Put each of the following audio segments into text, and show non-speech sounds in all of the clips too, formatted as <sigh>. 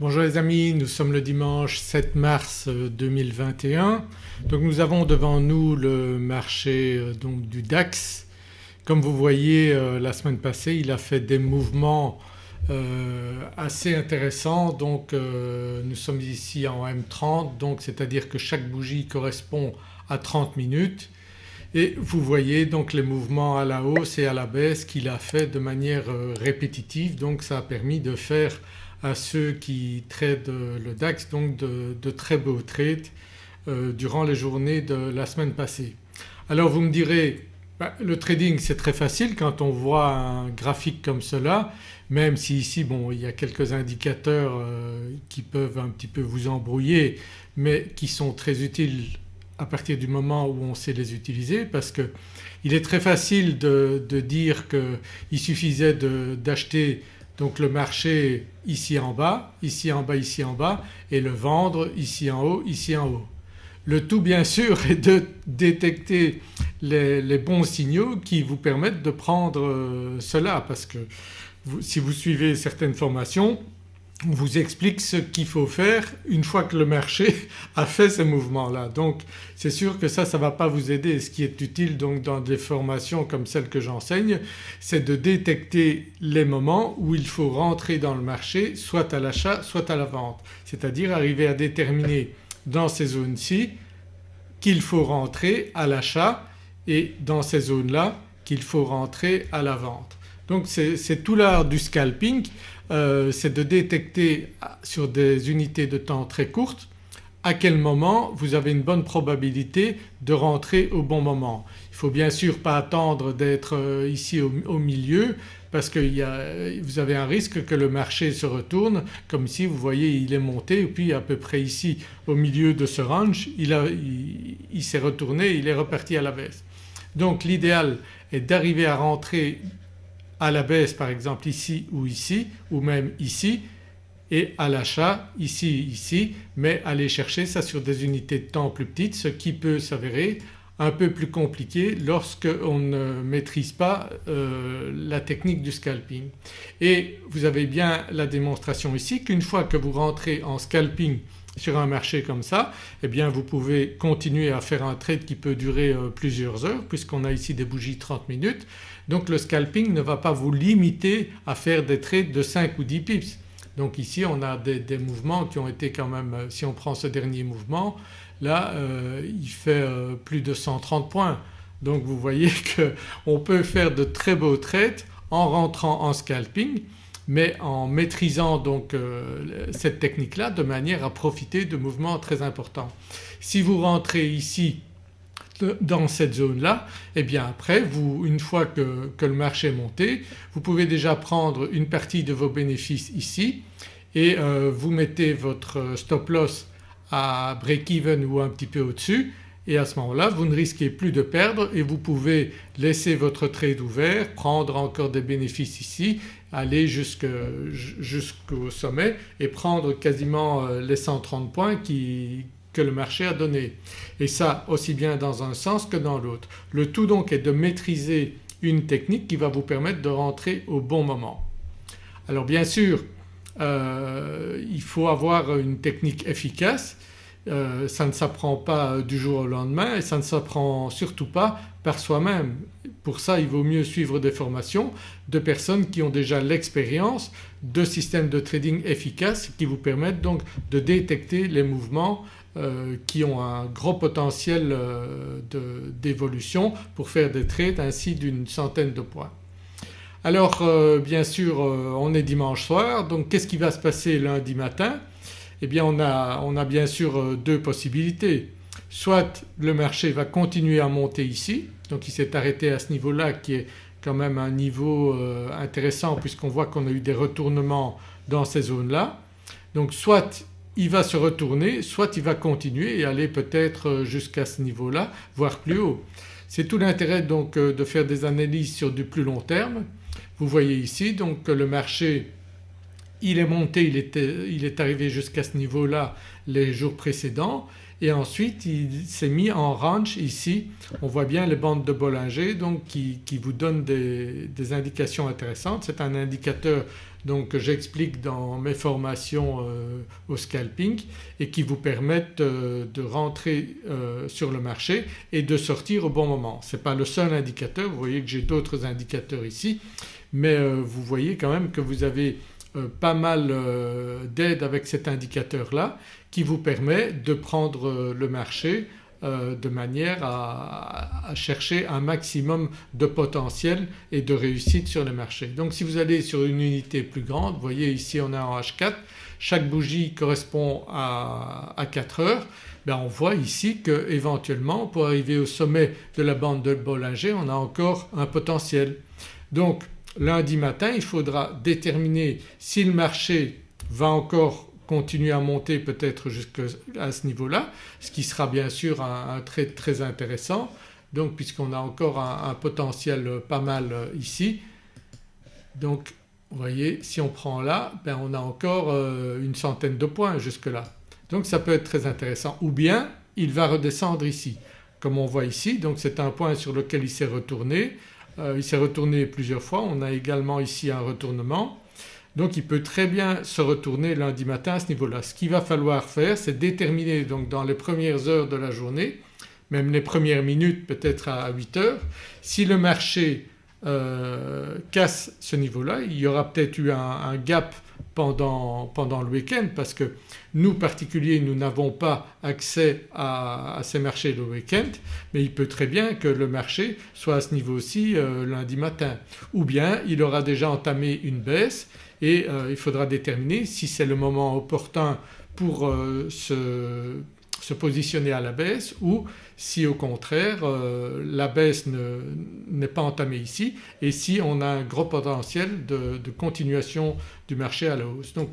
Bonjour les amis, nous sommes le dimanche 7 mars 2021. Euh, donc nous avons devant nous le marché euh, donc du DAX. Comme vous voyez euh, la semaine passée il a fait des mouvements assez intéressants donc nous sommes ici en M30 donc c'est-à-dire que chaque bougie correspond à 30 minutes et vous voyez donc les mouvements à la hausse et à la baisse qu'il a fait de manière répétitive donc ça a permis de faire à ceux qui tradent le DAX donc de, très beaux trades euh, durant les journées de la semaine passée. Alors vous me direz bah, le trading c'est très facile quand on voit un graphique comme cela même si ici bon il y a quelques indicateurs euh, qui peuvent un petit peu vous embrouiller mais qui sont très utiles à partir du moment où on sait les utiliser parce que il est très facile de, de dire qu'il suffisait d'acheter donc le marché ici en bas, ici en bas, ici en bas et le vendre ici en haut, ici en haut. Le tout bien sûr <laughs> est de détecter les, bons signaux qui vous permettent de prendre euh, cela parce que si vous suivez certaines formations on vous explique ce qu'il faut faire une fois que le marché <laughs> a fait ces mouvements-là. Donc c'est sûr que ça, ça ne va pas vous aider. Ce qui est utile donc dans des formations comme celles que j'enseigne c'est de détecter les moments où il faut rentrer dans le marché soit à l'achat soit à la vente. C'est-à-dire arriver à déterminer dans ces zones-ci qu'il faut rentrer à l'achat et dans ces zones-là qu'il faut rentrer à la vente. Donc c'est tout l'art du scalping euh, c'est de détecter sur des unités de temps très courtes à quel moment vous avez une bonne probabilité de rentrer au bon moment. Il ne faut bien sûr pas attendre d'être euh, ici au, milieu parce que vous avez un risque que le marché se retourne comme si vous voyez il est monté et puis à peu près ici au milieu de ce range il s'est retourné, il est reparti à la baisse. Donc l'idéal est d'arriver à rentrer à la baisse par exemple ici ou ici ou même ici et à l'achat ici, ici mais aller chercher ça sur des unités de temps plus petites ce qui peut s'avérer un peu plus compliqué lorsqu'on ne maîtrise pas euh, la technique du scalping. Et vous avez bien la démonstration ici qu'une fois que vous rentrez en scalping sur un marché comme ça eh bien vous pouvez continuer à faire un trade qui peut durer euh, plusieurs heures puisqu'on a ici des bougies 30 minutes. Donc le scalping ne va pas vous limiter à faire des trades de 5 ou 10 pips. Donc ici on a des, mouvements qui ont été quand même, euh, si on prend ce dernier mouvement là euh, il fait plus de 130 points. Donc vous voyez <laughs> qu'on peut faire de très beaux trades en rentrant en scalping mais en maîtrisant donc euh, cette technique-là de manière à profiter de mouvements très importants. Si vous rentrez ici dans cette zone-là et eh bien après vous une fois que, le marché est monté vous pouvez déjà prendre une partie de vos bénéfices ici et euh, vous mettez votre stop loss à break-even ou un petit peu au-dessus et à ce moment-là vous ne risquez plus de perdre et vous pouvez laisser votre trade ouvert, prendre encore des bénéfices ici, aller jusqu'au sommet et prendre quasiment euh, les 130 points que le marché a donné. Et ça aussi bien dans un sens que dans l'autre. Le tout donc est de maîtriser une technique qui va vous permettre de rentrer au bon moment. Alors bien sûr euh, il faut avoir une technique efficace euh, ça ne s'apprend pas du jour au lendemain et ça ne s'apprend surtout pas par soi-même. Pour ça il vaut mieux suivre des formations de personnes qui ont déjà l'expérience de systèmes de trading efficaces qui vous permettent donc de détecter les mouvements euh, qui ont un gros potentiel euh, d'évolution pour faire des trades ainsi d'une centaine de points. Alors bien sûr on est dimanche soir donc qu'est-ce qui va se passer lundi matin? Eh bien on a, bien sûr euh, deux possibilités. Soit le marché va continuer à monter ici, donc il s'est arrêté à ce niveau-là qui est quand même un niveau euh, intéressant puisqu'on voit qu'on a eu des retournements dans ces zones-là. Donc soit il va se retourner, soit il va continuer et aller peut-être euh, jusqu'à ce niveau-là voire plus haut. C'est tout l'intérêt donc de faire des analyses sur du plus long terme. Vous voyez ici donc que le marché il est monté, il, est arrivé jusqu'à ce niveau-là les jours précédents et ensuite il s'est mis en range ici. On voit bien les bandes de Bollinger donc qui, vous donnent des, indications intéressantes. C'est un indicateur donc que j'explique dans mes formations au scalping et qui vous permettent de rentrer sur le marché et de sortir au bon moment. Ce n'est pas le seul indicateur, vous voyez que j'ai d'autres indicateurs ici mais vous voyez quand même que vous avez pas mal d'aide avec cet indicateur là qui vous permet de prendre le marché euh, de manière à, chercher un maximum de potentiel et de réussite sur le marché. Donc si vous allez sur une unité plus grande, vous voyez ici on a en H4, chaque bougie correspond à, 4 heures, ben on voit ici qu'éventuellement pour arriver au sommet de la bande de Bollinger on a encore un potentiel. Lundi matin il faudra déterminer si le marché va encore continuer à monter peut-être jusqu'à ce niveau-là ce qui sera bien sûr un, trait très intéressant donc puisqu'on a encore un, potentiel pas mal euh, ici. Donc vous voyez si on prend là ben on a encore euh, une centaine de points jusque là. Donc ça peut être très intéressant ou bien il va redescendre ici comme on voit ici donc c'est un point sur lequel il s'est retourné. Euh, il s'est retourné plusieurs fois, on a également ici un retournement donc il peut très bien se retourner lundi matin à ce niveau-là. Ce qu'il va falloir faire c'est déterminer donc dans les premières heures de la journée, même les premières minutes peut-être à 8 heures, si le marché euh, casse ce niveau-là, il y aura peut-être eu un, gap pendant, pendant, le week-end parce que nous particuliers nous n'avons pas accès à, ces marchés le week-end mais il peut très bien que le marché soit à ce niveau-ci euh, lundi matin. Ou bien il aura déjà entamé une baisse et euh, il faudra déterminer si c'est le moment opportun pour euh, se, positionner à la baisse ou si au contraire euh, la baisse n'est pas entamée ici et si on a un gros potentiel de, continuation du marché à la hausse. Donc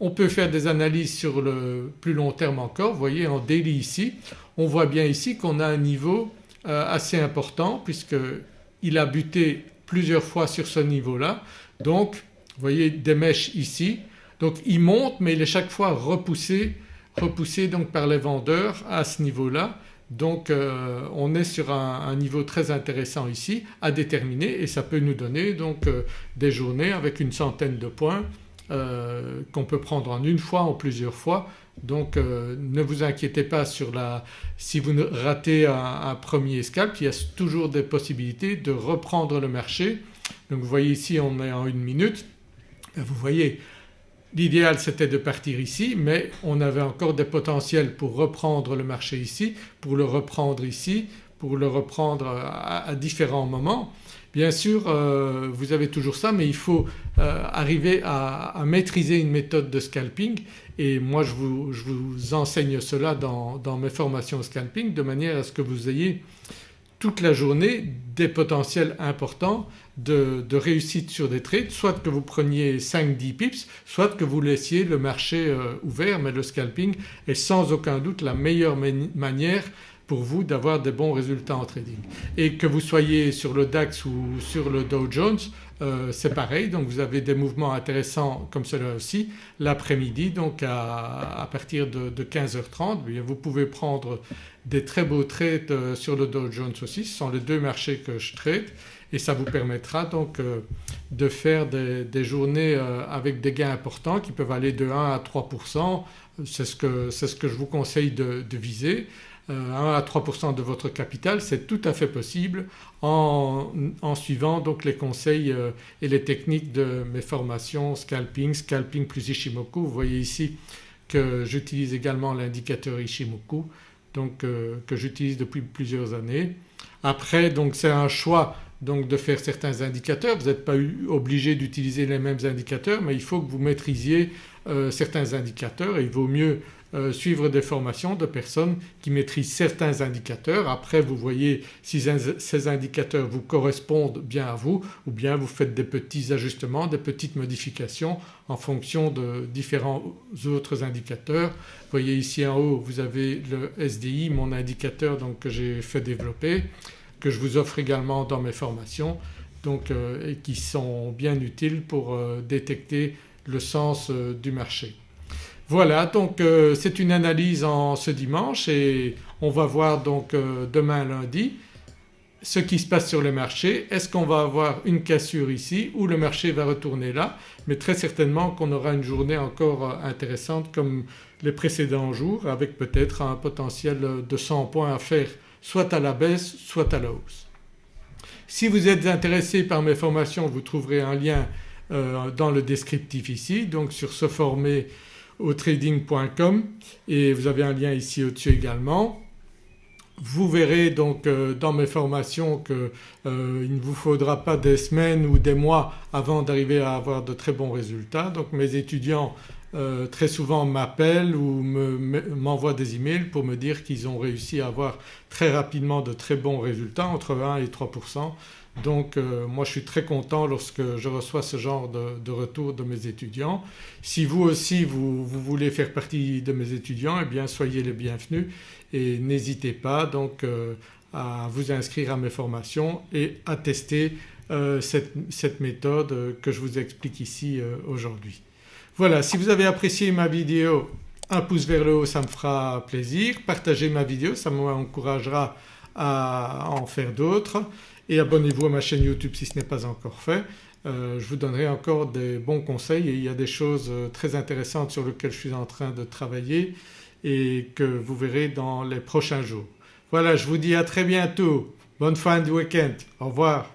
on peut faire des analyses sur le plus long terme encore. Vous voyez en daily ici on voit bien ici qu'on a un niveau assez important puisqu'il a buté plusieurs fois sur ce niveau-là donc vous voyez des mèches ici. Donc il monte mais il est chaque fois repoussé, repoussé donc par les vendeurs à ce niveau-là. Donc euh, on est sur un, niveau très intéressant ici à déterminer et ça peut nous donner donc euh, des journées avec une centaine de points euh, qu'on peut prendre en une fois, en plusieurs fois. Donc ne vous inquiétez pas sur la… si vous ratez un, premier scalp il y a toujours des possibilités de reprendre le marché. Donc vous voyez ici on est en une minute vous voyez l'idéal c'était de partir ici mais on avait encore des potentiels pour reprendre le marché ici, pour le reprendre ici, pour le reprendre à, différents moments. Bien sûr euh, vous avez toujours ça mais il faut euh, arriver à, maîtriser une méthode de scalping et moi je vous, enseigne cela dans, dans, mes formations scalping de manière à ce que vous ayez toute la journée des potentiels importants de, réussite sur des trades, soit que vous preniez 5-10 pips, soit que vous laissiez le marché euh, ouvert mais le scalping est sans aucun doute la meilleure manière pour vous d'avoir des bons résultats en trading. Et que vous soyez sur le DAX ou sur le Dow Jones euh, c'est pareil donc vous avez des mouvements intéressants comme cela aussi l'après-midi donc à, partir de, 15h30 eh vous pouvez prendre des très beaux trades euh, sur le Dow Jones aussi, ce sont les deux marchés que je trade et ça vous permettra donc euh, de faire des, journées avec des gains importants qui peuvent aller de 1 à 3% c'est ce, ce que je vous conseille de viser. 1 euh, à 3% de votre capital c'est tout à fait possible en, suivant donc les conseils euh, et les techniques de mes formations scalping, scalping plus Ishimoku. Vous voyez ici que j'utilise également l'indicateur Ishimoku donc euh, que j'utilise depuis plusieurs années. Après donc c'est un choix donc de faire certains indicateurs, vous n'êtes pas obligé d'utiliser les mêmes indicateurs mais il faut que vous maîtrisiez certains indicateurs et il vaut mieux euh, suivre des formations de personnes qui maîtrisent certains indicateurs. Après vous voyez si ces indicateurs vous correspondent bien à vous ou bien vous faites des petits ajustements, des petites modifications en fonction de différents autres indicateurs. Vous voyez ici en haut vous avez le SDI, mon indicateur donc que j'ai fait développer que je vous offre également dans mes formations donc, euh, et qui sont bien utiles pour euh, détecter le sens du marché. Voilà donc euh, c'est une analyse en ce dimanche et on va voir donc euh, demain lundi ce qui se passe sur le marché. Est-ce qu'on va avoir une cassure ici ou le marché va retourner là? Mais très certainement qu'on aura une journée encore intéressante comme les précédents jours avec peut-être un potentiel de 100 points à faire soit à la baisse soit à la hausse. Si vous êtes intéressé par mes formations vous trouverez un lien euh, dans le descriptif ici donc sur se former au trading.com et vous avez un lien ici au-dessus également. Vous verrez donc euh, dans mes formations qu'il euh, ne vous faudra pas des semaines ou des mois avant d'arriver à avoir de très bons résultats. Donc mes étudiants euh, très souvent m'appellent ou m'envoient des emails pour me dire qu'ils ont réussi à avoir très rapidement de très bons résultats entre 1 et 3 donc euh, moi je suis très content lorsque je reçois ce genre de, retour de mes étudiants. Si vous aussi vous, voulez faire partie de mes étudiants eh bien soyez les bienvenus et n'hésitez pas donc euh, à vous inscrire à mes formations et à tester euh, cette, méthode que je vous explique ici aujourd'hui. Voilà si vous avez apprécié ma vidéo un pouce vers le haut ça me fera plaisir. Partagez ma vidéo ça m'encouragera à en faire d'autres et abonnez-vous à ma chaîne YouTube si ce n'est pas encore fait. Euh, je vous donnerai encore des bons conseils et il y a des choses euh, très intéressantes sur lesquelles je suis en train de travailler et que vous verrez dans les prochains jours. Voilà je vous dis à très bientôt, bonne fin de week-end, au revoir.